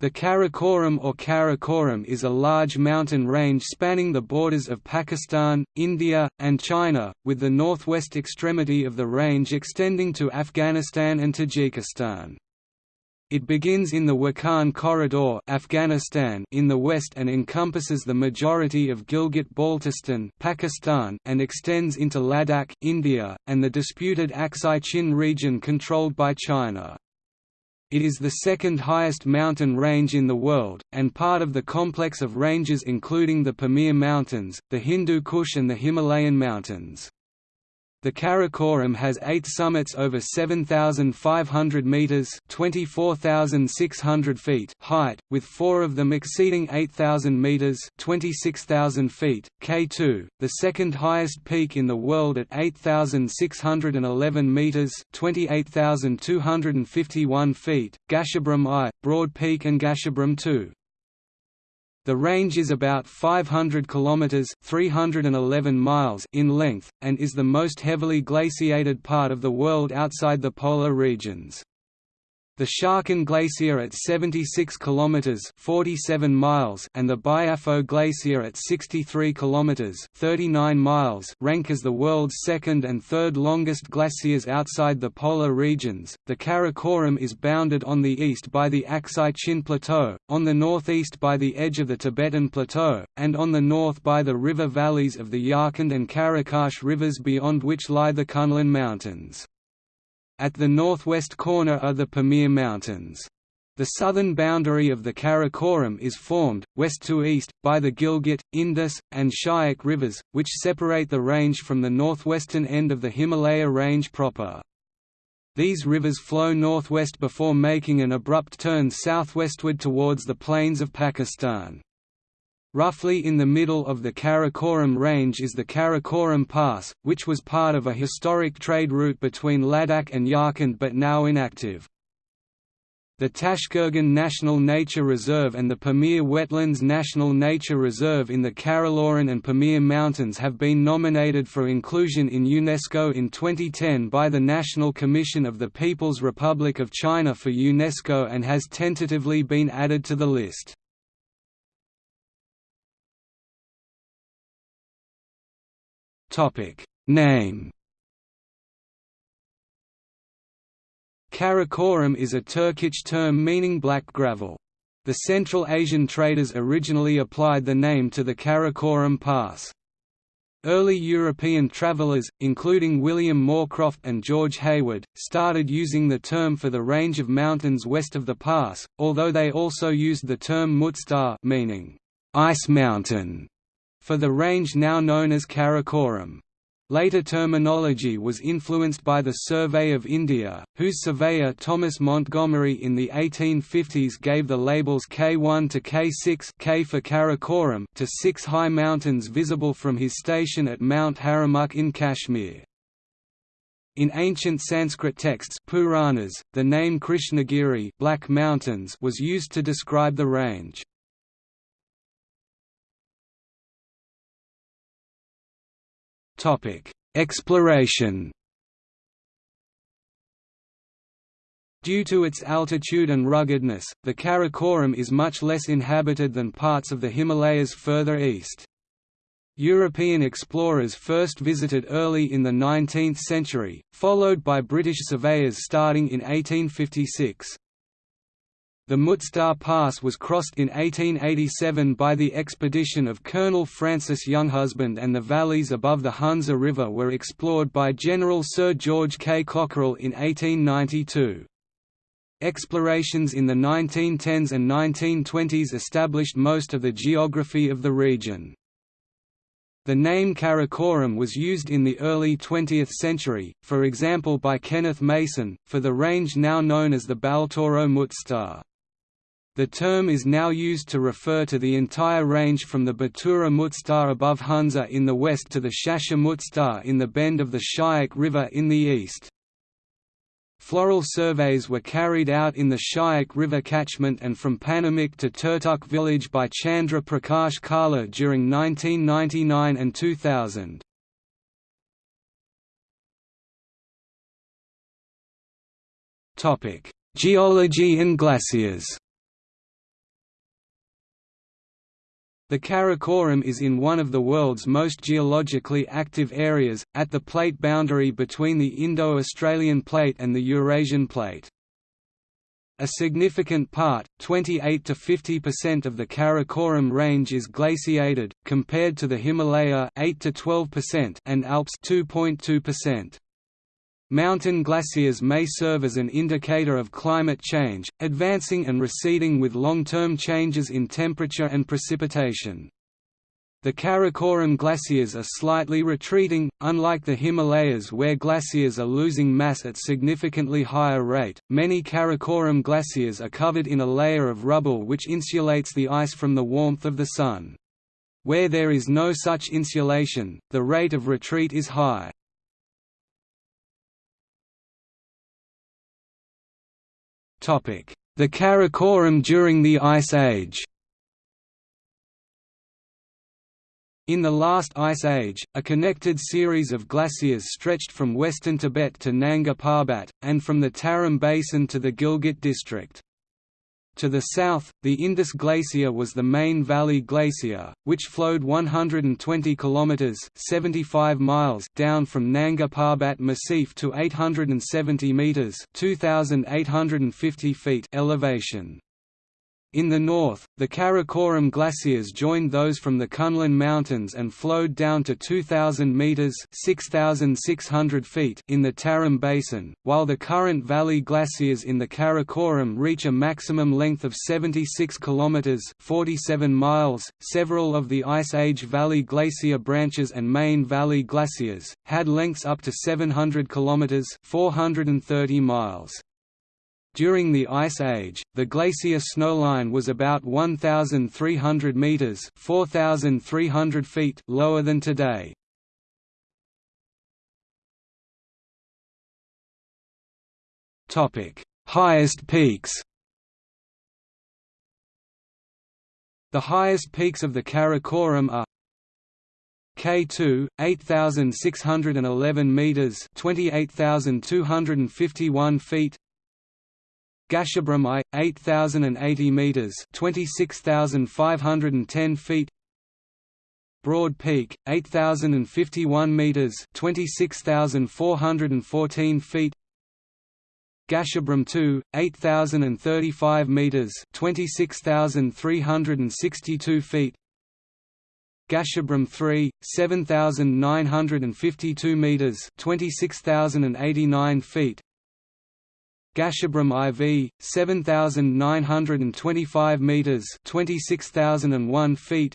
The Karakoram or Karakoram is a large mountain range spanning the borders of Pakistan, India, and China, with the northwest extremity of the range extending to Afghanistan and Tajikistan. It begins in the Wakhan Corridor Afghanistan in the west and encompasses the majority of Gilgit-Baltistan Pakistan and extends into Ladakh India, and the disputed Aksai Chin region controlled by China. It is the second highest mountain range in the world, and part of the complex of ranges including the Pamir Mountains, the Hindu Kush and the Himalayan Mountains. The Karakoram has eight summits over 7,500 metres (24,600 feet) height, with four of them exceeding 8,000 metres (26,000 feet). K2, the second highest peak in the world at 8,611 metres (28,251 feet), Gasherbrum I, Broad Peak and Gasherbrum II. The range is about 500 kilometers (311 miles) in length and is the most heavily glaciated part of the world outside the polar regions. The Siachen Glacier at 76 kilometers (47 miles) and the Biafo Glacier at 63 kilometers (39 miles) rank as the world's second and third longest glaciers outside the polar regions. The Karakoram is bounded on the east by the Aksai Chin Plateau, on the northeast by the edge of the Tibetan Plateau, and on the north by the river valleys of the Yarkand and Karakash rivers beyond which lie the Kunlun Mountains. At the northwest corner are the Pamir Mountains. The southern boundary of the Karakoram is formed, west to east, by the Gilgit, Indus, and Shyok rivers, which separate the range from the northwestern end of the Himalaya range proper. These rivers flow northwest before making an abrupt turn southwestward towards the plains of Pakistan. Roughly in the middle of the Karakoram range is the Karakoram Pass, which was part of a historic trade route between Ladakh and Yarkand but now inactive. The Tashkurgan National Nature Reserve and the Pamir Wetlands National Nature Reserve in the Karakoram and Pamir Mountains have been nominated for inclusion in UNESCO in 2010 by the National Commission of the People's Republic of China for UNESCO and has tentatively been added to the list. Topic Name Karakoram is a Turkic term meaning black gravel. The Central Asian traders originally applied the name to the Karakoram Pass. Early European travelers, including William Moorcroft and George Hayward, started using the term for the range of mountains west of the pass, although they also used the term Muztagh meaning ice mountain for the range now known as Karakoram. Later terminology was influenced by the Survey of India, whose surveyor Thomas Montgomery in the 1850s gave the labels K1 to K6 K for Karakoram to six high mountains visible from his station at Mount Haramukh in Kashmir. In ancient Sanskrit texts Puranas, the name Krishnagiri Black Mountains was used to describe the range. Exploration. Due to its altitude and ruggedness, the Karakoram is much less inhabited than parts of the Himalayas further east. European explorers first visited early in the 19th century, followed by British surveyors starting in 1856. The Muztagh Pass was crossed in 1887 by the expedition of Colonel Francis Younghusband and the valleys above the Hunza River were explored by General Sir George K. Cockerill in 1892. Explorations in the 1910s and 1920s established most of the geography of the region. The name Karakoram was used in the early 20th century, for example by Kenneth Mason, for the range now known as the Baltoro Muztagh. The term is now used to refer to the entire range from the Batura Muztagh above Hunza in the west to the Saser Muztagh in the bend of the Shyok River in the east. Floral surveys were carried out in the Shyok River catchment and from Panamik to Turtuk village by Chandra Prakash Kala during 1999 and 2000. Geology and glaciers The Karakoram is in one of the world's most geologically active areas, at the plate boundary between the Indo-Australian Plate and the Eurasian Plate. A significant part, 28 to 50% of the Karakoram range is glaciated, compared to the Himalaya 8 to 12% and Alps 2.2%. Mountain glaciers may serve as an indicator of climate change, advancing and receding with long-term changes in temperature and precipitation. The Karakoram glaciers are slightly retreating, unlike the Himalayas where glaciers are losing mass at significantly higher rate. Many Karakoram glaciers are covered in a layer of rubble which insulates the ice from the warmth of the sun. Where there is no such insulation, the rate of retreat is high. The Karakoram during the Ice Age In the last Ice Age, a connected series of glaciers stretched from western Tibet to Nanga Parbat, and from the Tarim Basin to the Gilgit district. To the south, the Indus Glacier was the main valley glacier, which flowed 120 kilometers (75 miles) down from Nanga Parbat Massif to 870 meters (2850 feet) elevation. In the north, the Karakoram glaciers joined those from the Kunlun Mountains and flowed down to 2,000 metres (6,600 feet in the Tarim Basin, while the current valley glaciers in the Karakoram reach a maximum length of 76 kilometres 47 miles. Several of the Ice Age Valley Glacier branches and main valley glaciers, had lengths up to 700 kilometres 430 miles. During the Ice Age, the glacier snowline was about 1,300 metres 4,300 feet lower than today. Highest peaks The highest peaks of the Karakoram are K2, 8,611 metres 28,251 feet Gasherbrum I, 8,080 metres 26,510 feet. Broad Peak, 8,051 metres 26,414 feet. Gasherbrum II, 8,035 metres 26,362 feet. Gasherbrum III, 7,952 metres 26,089 feet Gasherbrum IV, 7,925 metres 26,001 feet.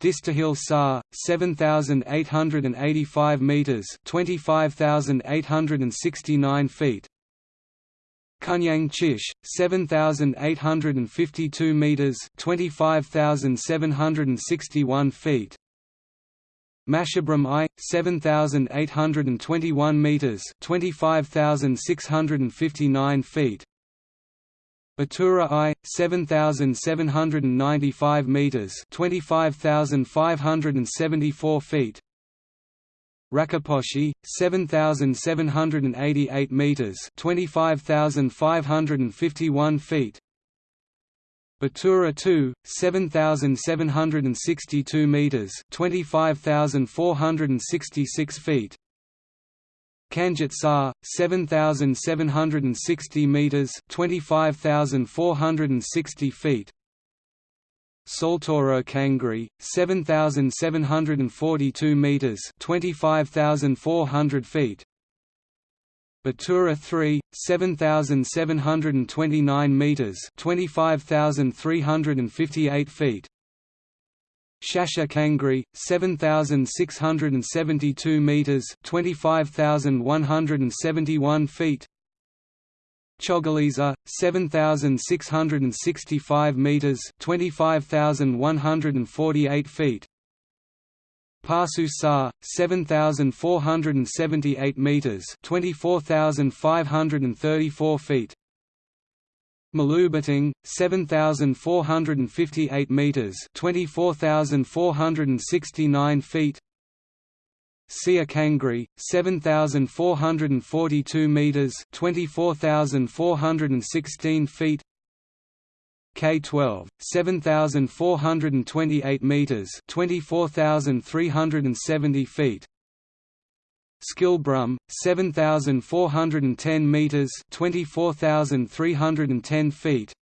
Distaghil Sar, 7,885 metres 25,869 feet. Kunyang Chish, 7,852 metres 25,761 feet Masherbrum I, 7,821 metres 25,659 feet. Batura I, 7,795 metres 25,574 feet. Rakaposhi, 7,788 metres 25,551 feet Batura 2, 7,762 metres 25,466 feet. Kanjut Sar, 7,760 metres 25,460 feet. Saltoro Kangri, 7,742 metres 25,400 feet Batura 3, 7,729 metres 25,358 feet. Saser Kangri, 7,672 metres 25,171 feet. Chogolisa, 7,665 metres 25,148 feet Passu Sar, 7,478 metres 24,534 feet. Malubiting, 7,458 metres 24,469 feet. Sia Kangri, 7,442 metres 24,416 feet K12 7428 meters 24370 feet. Skilbrum 7410 meters 24310 feet.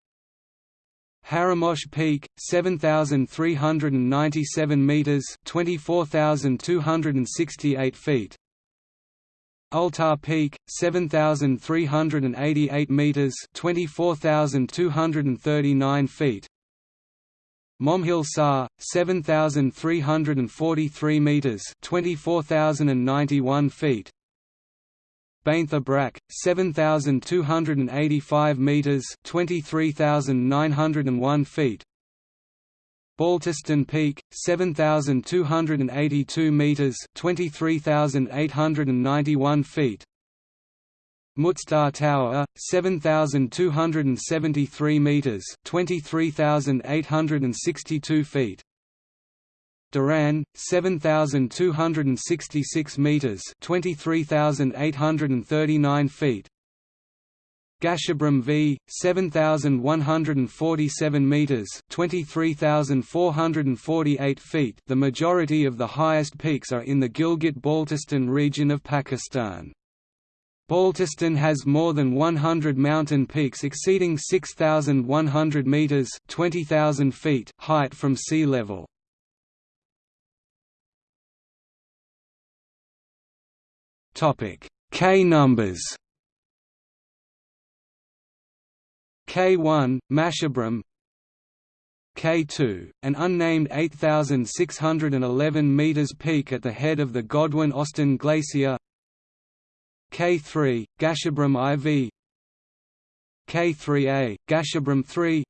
Haramosh Peak 7397 meters 24268 feet Altar Peak 7388 meters 24239 feet. Momhil Sar 7343 meters 24091 feet. Baintha Brak 7285 meters 23901 feet Baltistan Peak 7282 meters 23891 feet. Muztagh Tower 7273 meters 23862 feet. Diran 7266 meters 23839 feet Gasherbrum V 7147 meters 23448 feet. The majority of the highest peaks are in the Gilgit-Baltistan region of Pakistan. Baltistan has more than 100 mountain peaks exceeding 6100 meters 20000 feet height from sea level. Topic K numbers K1, Masherbrum K2, an unnamed 8,611 meters peak at the head of the Godwin-Austen Glacier. K3, Gasherbrum IV K3A, Gasherbrum 3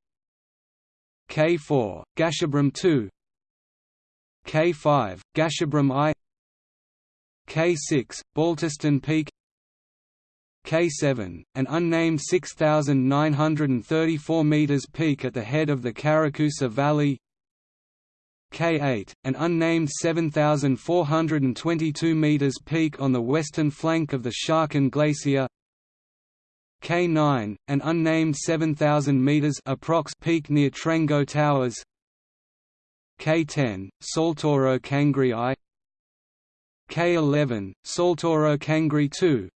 K4, Gasherbrum 2 K5, Gasherbrum I. K6, Baltistan Peak K7, an unnamed 6,934 metres peak at the head of the Charakusa Valley. K8, an unnamed 7,422 metres peak on the western flank of the Siachen Glacier. K9, an unnamed 7,000 metres approx peak near Trango Towers. K10, Saltoro Kangri I. K11, Saltoro Kangri II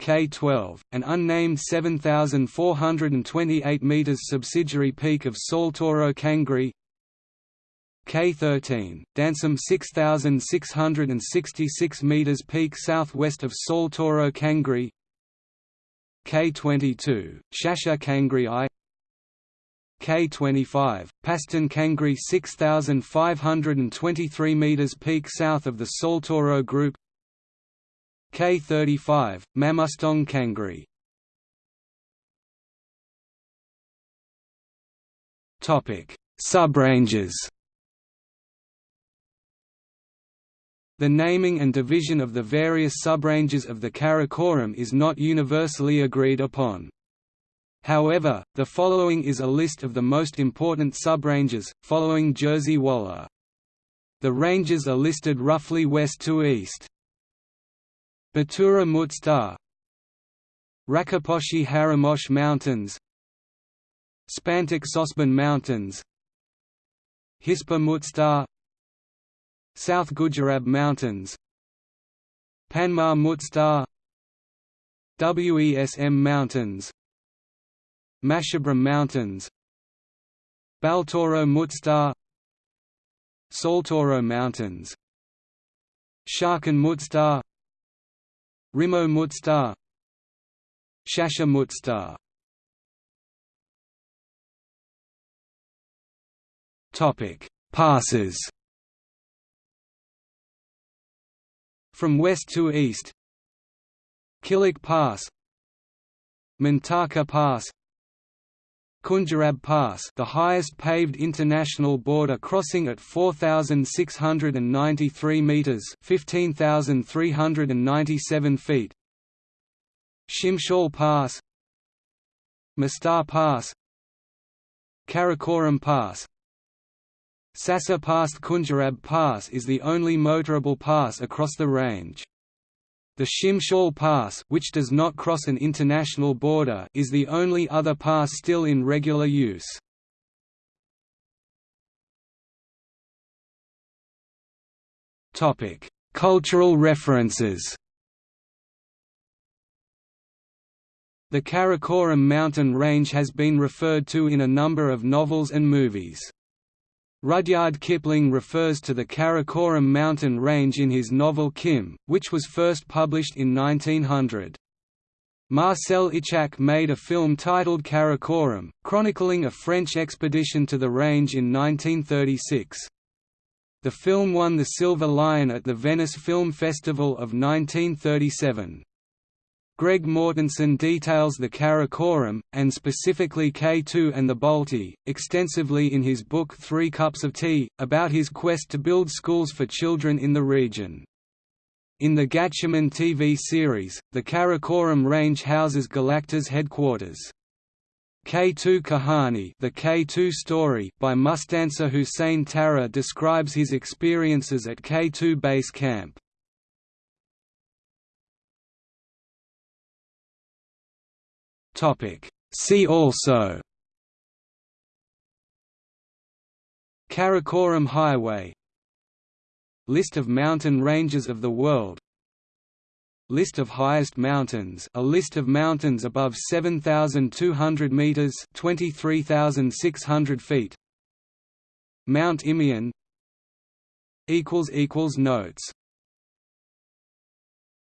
K12, an unnamed 7,428 metres subsidiary peak of Saltoro Kangri K13, Dansam 6,666 metres peak southwest of Saltoro Kangri K22, Saser Kangri I. K25, Paston Kangri 6,523 metres peak south of the Saltoro Group K35, Mamostong Kangri Subranges The naming and division of the various subranges of the Karakoram is not universally agreed upon. However, the following is a list of the most important subranges, following Jerzy Wala. The ranges are listed roughly west to east. Batura Muztagh Rakaposhi Haramosh Mountains Spantik Sosbun Mountains Hispar Muztagh South Ghujerab Mountains Panmah Muztagh Wesm Mountains Masherbrum Mountains Baltoro Muztagh Saltoro Mountains Siachen Muztagh Rimo Muztagh Saser Muztagh Topic. Passes. From west to east. Kilik Pass. Mintaka Pass Khunjerab Pass the highest paved international border crossing at 4,693 metres 15,397 feet Shimshal Pass Muztagh Pass Karakoram Pass Saser Pass Khunjerab Pass is the only motorable pass across the range. The Shimshal Pass which does not cross an international border is the only other pass still in regular use. Cultural references The Karakoram mountain range has been referred to in a number of novels and movies. Rudyard Kipling refers to the Karakoram mountain range in his novel Kim, which was first published in 1900. Marcel Ichac made a film titled Karakoram, chronicling a French expedition to the range in 1936. The film won the Silver Lion at the Venice Film Festival of 1937. Greg Mortenson details the Karakoram, and specifically K2 and the Balti, extensively in his book Three Cups of Tea, about his quest to build schools for children in the region. In the Gatchaman TV series, the Karakoram range houses Galactor's headquarters. K2 Kahani the K2 story by Mustansir Hussein Tarar describes his experiences at K2 base camp. See also Karakoram Highway List of mountain ranges of the world List of highest mountains a list of mountains above 7,200 metres 23,600 feet. Mount Imeon Notes